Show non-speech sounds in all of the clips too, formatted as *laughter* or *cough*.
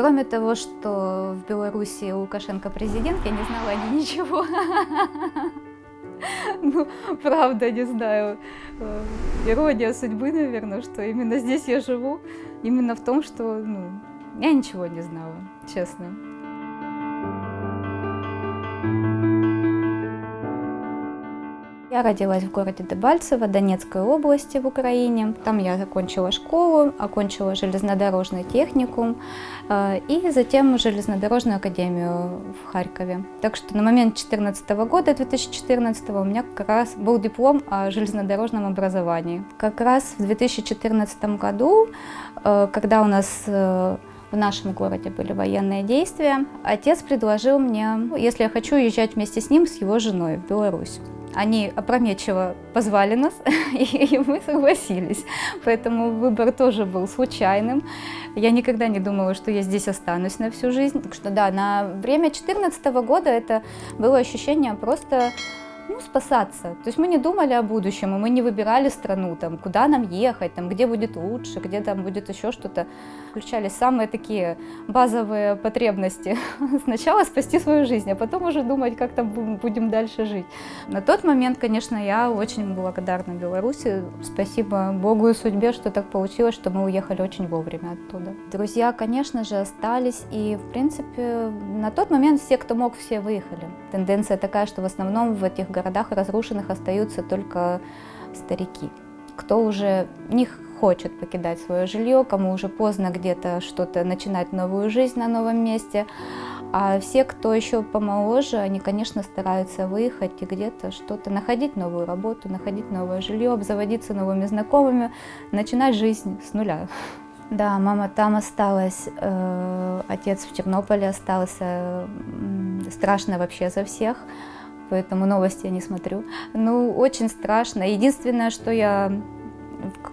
Кроме того, что в Беларуси Лукашенко президент, я не знала ни ничего. *laughs* Ну, правда, не знаю. Э, ирония судьбы, наверное, что именно здесь я живу. Именно в том, что ну, я ничего не знала, честно. Я родилась в городе Дебальцево, Донецкой области в Украине. Там я закончила школу, окончила железнодорожный техникум э, и затем железнодорожную академию в Харькове. Так что на момент 2014 года, 2014 у меня как раз был диплом о железнодорожном образовании. Как раз в 2014 году, э, когда у нас э, в нашем городе были военные действия, отец предложил мне, если я хочу уезжать вместе с ним, с его женой в Беларусь. Они опрометчиво позвали нас, *laughs* и мы согласились. Поэтому выбор тоже был случайным. Я никогда не думала, что я здесь останусь на всю жизнь. Так что да, на время 2014 года это было ощущение просто ну, спасаться. То есть мы не думали о будущем, и мы не выбирали страну, там, куда нам ехать, там, где будет лучше, где там будет еще что-то. Включались самые такие базовые потребности. *laughs* Сначала спасти свою жизнь, а потом уже думать, как там будем дальше жить. На тот момент, конечно, я очень благодарна Беларуси. Спасибо Богу и судьбе, что так получилось, что мы уехали очень вовремя оттуда. Друзья, конечно же, остались, и, в принципе, на тот момент все, кто мог, все выехали. Тенденция такая, что в основном в этих городах разрушенных остаются только старики, кто уже не хочет покидать свое жилье, кому уже поздно где-то что-то начинать новую жизнь на новом месте. А все, кто еще помоложе, они, конечно, стараются выехать и где-то что-то, находить новую работу, находить новое жилье, обзаводиться новыми знакомыми, начинать жизнь с нуля. Да, мама там осталась, э, отец в Тернополе остался, страшно вообще за всех поэтому новости я не смотрю. Ну, очень страшно. Единственное, что я,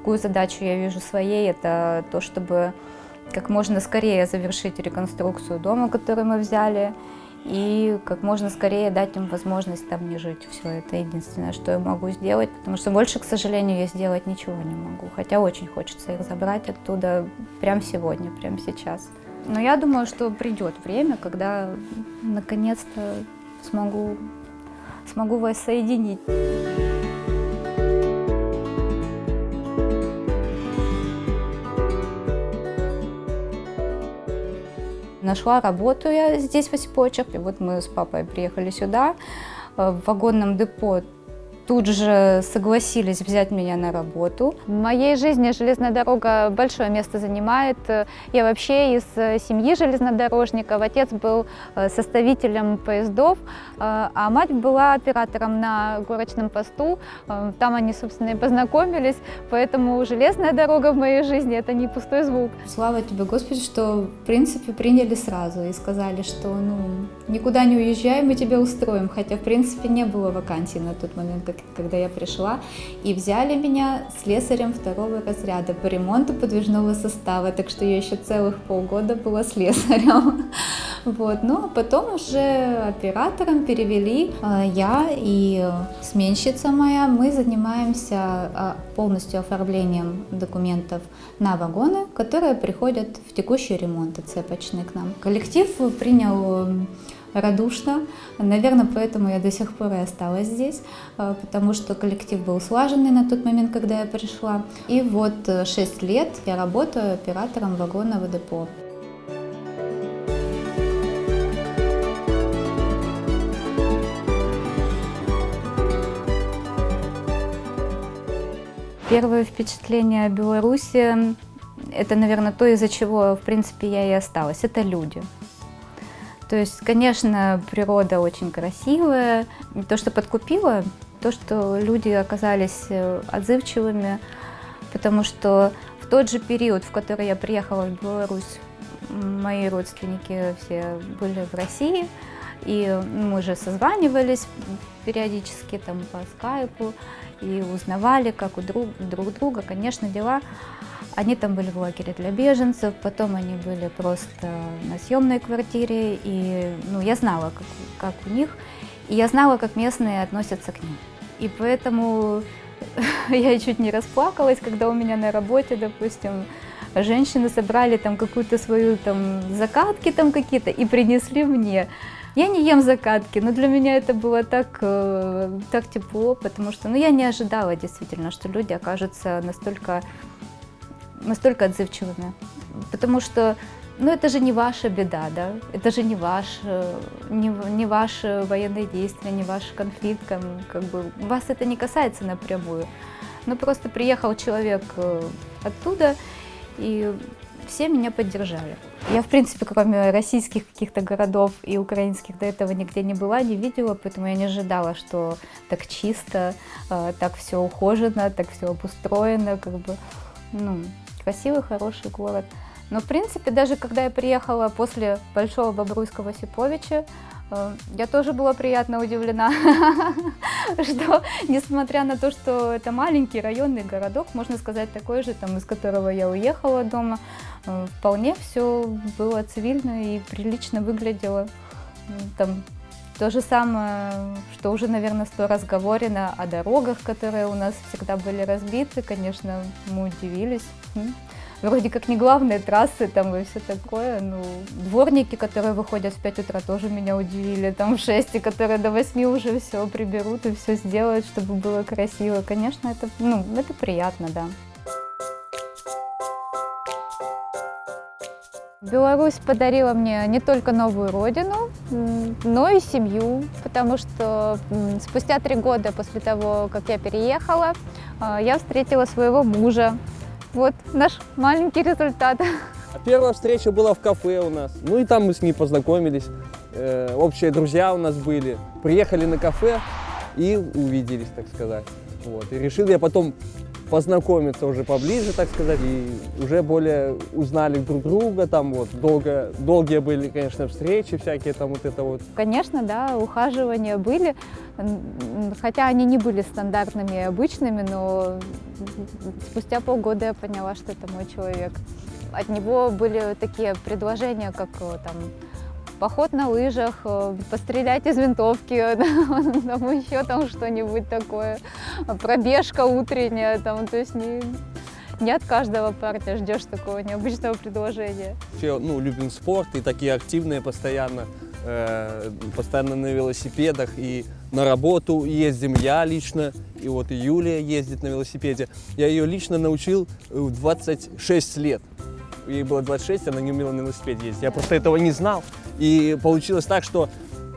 какую задачу я вижу своей, это то, чтобы как можно скорее завершить реконструкцию дома, который мы взяли, и как можно скорее дать им возможность там не жить. Все это единственное, что я могу сделать, потому что больше, к сожалению, я сделать ничего не могу. Хотя очень хочется их забрать оттуда прямо сегодня, прямо сейчас. Но я думаю, что придет время, когда наконец-то смогу смогу вас соединить. Нашла работу я здесь, в Осипочах. И вот мы с папой приехали сюда. Э, в вагонном депо тут же согласились взять меня на работу. В моей жизни железная дорога большое место занимает. Я вообще из семьи железнодорожников. Отец был э, составителем поездов, э, а мать была оператором на горочном посту. Э, там они, собственно, и познакомились, поэтому железная дорога в моей жизни – это не пустой звук. Слава тебе, Господи, что, в принципе, приняли сразу и сказали, что ну, никуда не уезжай, мы тебя устроим, хотя, в принципе, не было вакансий на тот момент, как когда я пришла, и взяли меня слесарем второго разряда по ремонту подвижного состава, так что я еще целых полгода была слесарем. *laughs* Вот. Ну, а потом уже оператором перевели а, я и сменщица моя. Мы занимаемся а, полностью оформлением документов на вагоны, которые приходят в текущий ремонт цепочный к нам. Коллектив принял радушно. Наверное, поэтому я до сих пор и осталась здесь, э, потому что коллектив был слаженный на тот момент, когда я пришла. И вот 6 э, лет я работаю оператором вагонного депо. Первое впечатление о Беларуси – это, наверное, то, из-за чего, в принципе, я и осталась. Это люди. То есть, конечно, природа очень красивая. То, что подкупило, то, что люди оказались э, отзывчивыми, потому что в тот же период, в который я приехала в Беларусь, мои родственники все были в России, и мы же созванивались периодически там по скайпу и узнавали, как у друг, друг друга, конечно, дела они там были в лагере для беженцев, потом они были просто на съемной квартире, и ну, я знала, как, как у них, и я знала, как местные относятся к ним. И поэтому *laughs* я чуть не расплакалась, когда у меня на работе, допустим, женщины собрали там какую-то свою там закатки там какие-то и принесли мне. Я не ем закатки, но для меня это было так, э, так тепло, потому что ну, я не ожидала действительно, что люди окажутся настолько, настолько отзывчивыми. Потому что ну, это же не ваша беда, да, это же не ваш, э, не, не ваши военные действия, не ваш конфликт, как бы вас это не касается напрямую. Но просто приехал человек э, оттуда, и все меня поддержали. Я, в принципе, кроме российских каких-то городов и украинских до этого нигде не была, не видела, поэтому я не ожидала, что так чисто, э, так все ухожено, так все обустроено, как бы, ну, красивый, хороший город. Но, в принципе, даже когда я приехала после Большого Бобруйского Сиповича, я тоже была приятно удивлена, *laughs* что, несмотря на то, что это маленький районный городок, можно сказать, такой же, там, из которого я уехала дома, э, вполне все было цивильно и прилично выглядело. Там то же самое, что уже, наверное, сто раз говорено о дорогах, которые у нас всегда были разбиты. Конечно, мы удивились вроде как не главные трассы там и все такое. Ну, дворники, которые выходят в 5 утра, тоже меня удивили. Там в 6, и которые до 8 уже все приберут и все сделают, чтобы было красиво. Конечно, это, ну, это приятно, да. Беларусь подарила мне не только новую родину, но и семью, потому что спустя три года после того, как я переехала, а, я встретила своего мужа, вот наш маленький результат. А первая встреча была в кафе у нас. Ну и там мы с ней познакомились. Э, общие друзья у нас были. Приехали на кафе и увиделись, так сказать. Вот. И решил я потом познакомиться уже поближе, так сказать, и уже более узнали друг друга, там вот долго, долгие были, конечно, встречи всякие, там вот это вот. Конечно, да, ухаживания были, хотя они не были стандартными и обычными, но спустя полгода я поняла, что это мой человек. От него были такие предложения, как э, там поход на лыжах, э, пострелять из винтовки, *laughs* там еще там что-нибудь такое, пробежка утренняя, там, то есть не, не от каждого парня ждешь такого необычного предложения. Все, ну, любим спорт и такие активные постоянно, э, постоянно на велосипедах и на работу ездим я лично, и вот Юлия ездит на велосипеде. Я ее лично научил в 26 лет ей было 26, она не умела на велосипеде ездить. Я просто этого не знал. И получилось так, что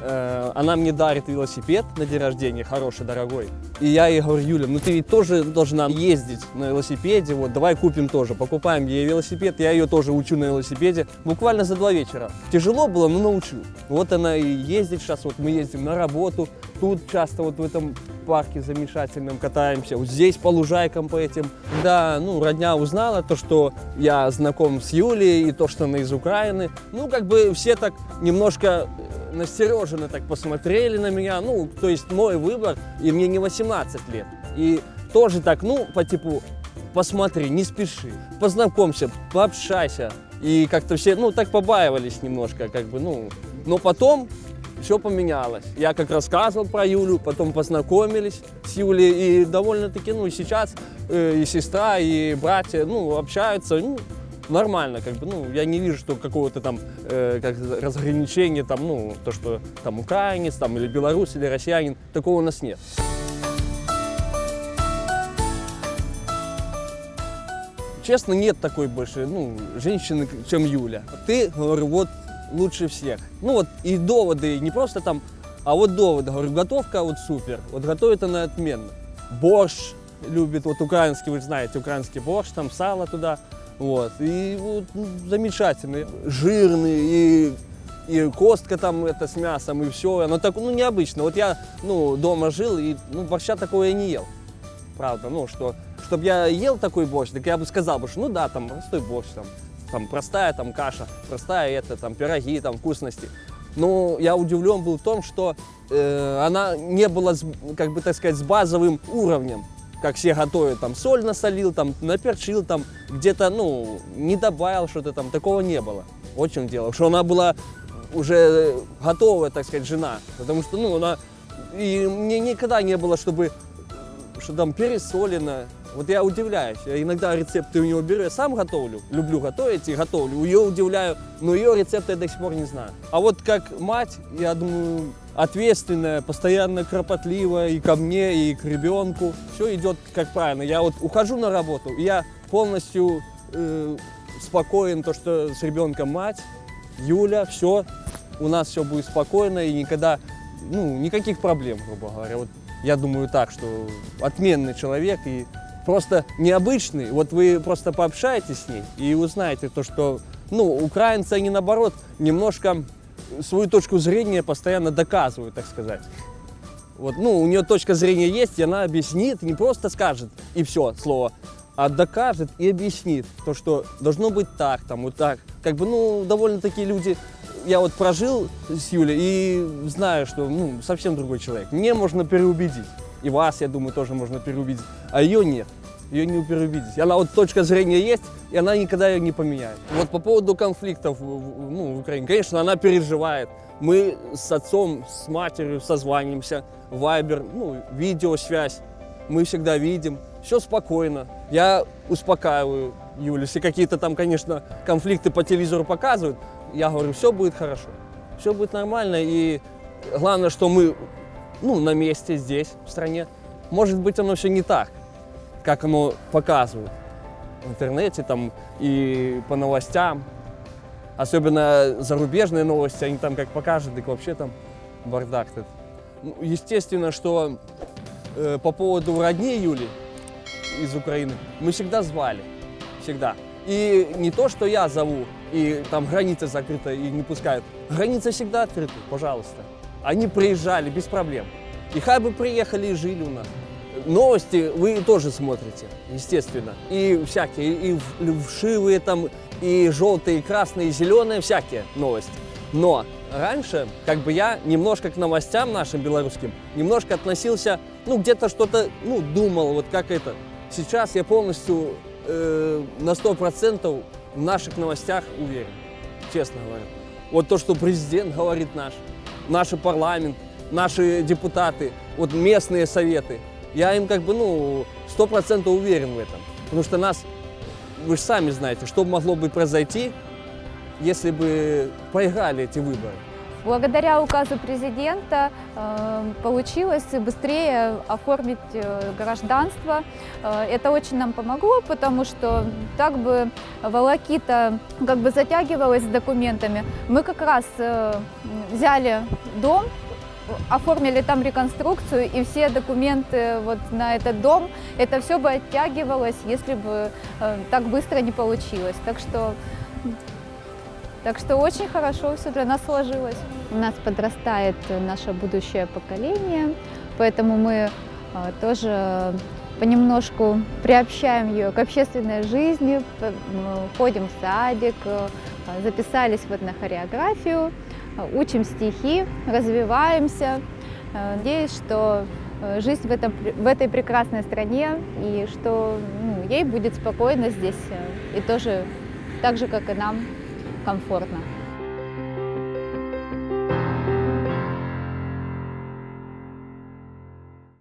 э, она мне дарит велосипед на день рождения, хороший, дорогой. И я ей говорю, Юля, ну ты ведь тоже должна ездить на велосипеде, вот давай купим тоже. Покупаем ей велосипед, я ее тоже учу на велосипеде. Буквально за два вечера. Тяжело было, но научу. Вот она и ездит сейчас, вот мы ездим на работу, тут часто вот в этом парке замечательном катаемся, вот здесь по лужайкам по этим. Да, ну, родня узнала то, что я знаком с Юлией, и то, что она из Украины. Ну, как бы все так немножко э, настереженно так посмотрели на меня. Ну, то есть мой выбор, и мне не 18 лет. И тоже так, ну, по типу, посмотри, не спеши, познакомься, пообщайся. И как-то все, ну, так побаивались немножко, как бы, ну. Но потом все поменялось. Я как рассказывал про Юлю, потом познакомились с Юлей, и довольно-таки, ну, сейчас э, и сестра, и братья, ну, общаются, ну, нормально, как бы, ну, я не вижу, что какого-то там э, как разграничения, там, ну, то, что там украинец, там, или белорус, или россиянин, такого у нас нет. Честно, нет такой больше, ну, женщины, чем Юля. Ты, говорю, вот лучше всех. Ну вот и доводы, не просто там, а вот доводы. Говорю, готовка вот супер, вот готовит она отменно. Борщ любит, вот украинский, вы знаете, украинский борщ, там сало туда, вот. И вот ну, замечательный, жирный, и, и костка там это с мясом, и все. Оно так, ну, необычно. Вот я, ну, дома жил, и, ну, борща такого я не ел. Правда, ну, что, чтобы я ел такой борщ, так я бы сказал бы, что ну да, там простой борщ, там, там простая там каша, простая это, там пироги, там вкусности. Но я удивлен был в том, что э, она не была, как бы так сказать, с базовым уровнем, как все готовят, там соль насолил, там наперчил, там где-то, ну, не добавил что-то там, такого не было. Очень дело, что она была уже готовая, так сказать, жена, потому что, ну, она, и мне никогда не было, чтобы, что там пересолено, Вот я удивляюсь. Я иногда рецепты у нее беру, я сам готовлю. Люблю готовить и готовлю. Ее удивляю, но ее рецепты я до сих пор не знаю. А вот как мать, я думаю, ответственная, постоянно кропотливая и ко мне, и к ребенку. Все идет как правильно. Я вот ухожу на работу, я полностью э, спокоен, то, что с ребенком мать, Юля, все, у нас все будет спокойно и никогда, ну, никаких проблем, грубо говоря. Вот я думаю так, что отменный человек и просто необычный. Вот вы просто пообщаетесь с ней и узнаете то, что, ну, украинцы, они наоборот немножко свою точку зрения постоянно доказывают, так сказать. Вот, ну, у нее точка зрения есть, и она объяснит, не просто скажет и все, слово, а докажет и объяснит то, что должно быть так, там, вот так. Как бы, ну, довольно-таки люди, я вот прожил с Юлей и знаю, что, ну, совсем другой человек. Мне можно переубедить, и вас, я думаю, тоже можно переубедить, а ее нет. Ее не переубедить. Она вот точка зрения есть, и она никогда ее не поменяет. Вот по поводу конфликтов ну, в Украине, конечно, она переживает. Мы с отцом, с матерью созваниваемся, вайбер, ну, видеосвязь. Мы всегда видим, все спокойно. Я успокаиваю Юлю. Если какие-то там, конечно, конфликты по телевизору показывают, я говорю, все будет хорошо, все будет нормально. И главное, что мы ну, на месте здесь, в стране. Может быть, оно все не так как оно показывают в интернете там и по новостям. Особенно зарубежные новости, они там как покажут, так вообще там бардак. Ну, естественно, что э, по поводу родней Юли из Украины мы всегда звали, всегда. И не то, что я зову, и там граница закрыта и не пускают. Граница всегда открыта, пожалуйста. Они приезжали без проблем. И хай бы приехали и жили у нас. Новости вы тоже смотрите, естественно. И всякие, и вшивые там, и желтые, и красные, и зеленые, всякие новости. Но раньше, как бы я немножко к новостям нашим белорусским, немножко относился, ну, где-то что-то, ну, думал, вот как это. Сейчас я полностью э, на сто процентов в наших новостях уверен, честно говоря. Вот то, что президент говорит наш, наш парламент, наши депутаты, вот местные советы, я им как бы, ну, сто процентов уверен в этом. Потому что нас, вы же сами знаете, что могло бы произойти, если бы проиграли эти выборы. Благодаря указу президента э, получилось быстрее оформить э, гражданство. Э, это очень нам помогло, потому что так бы волокита как бы затягивалась с документами. Мы как раз взяли дом оформили там реконструкцию, и все документы вот на этот дом, это все бы оттягивалось, если бы э, так быстро не получилось. Так что, так что очень хорошо все для нас сложилось. У нас подрастает наше будущее поколение, поэтому мы э, тоже понемножку приобщаем ее к общественной жизни, ходим в садик, э, записались вот на хореографию учим стихи, развиваемся. Э, надеюсь, что э, жизнь в, этом, в этой прекрасной стране и что ну, ей будет спокойно здесь э, и тоже так же, как и нам, комфортно.